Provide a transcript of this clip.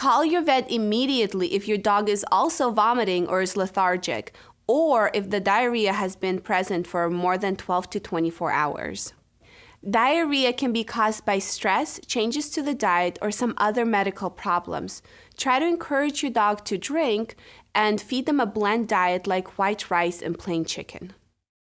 Call your vet immediately if your dog is also vomiting or is lethargic, or if the diarrhea has been present for more than 12 to 24 hours. Diarrhea can be caused by stress, changes to the diet, or some other medical problems. Try to encourage your dog to drink and feed them a bland diet like white rice and plain chicken.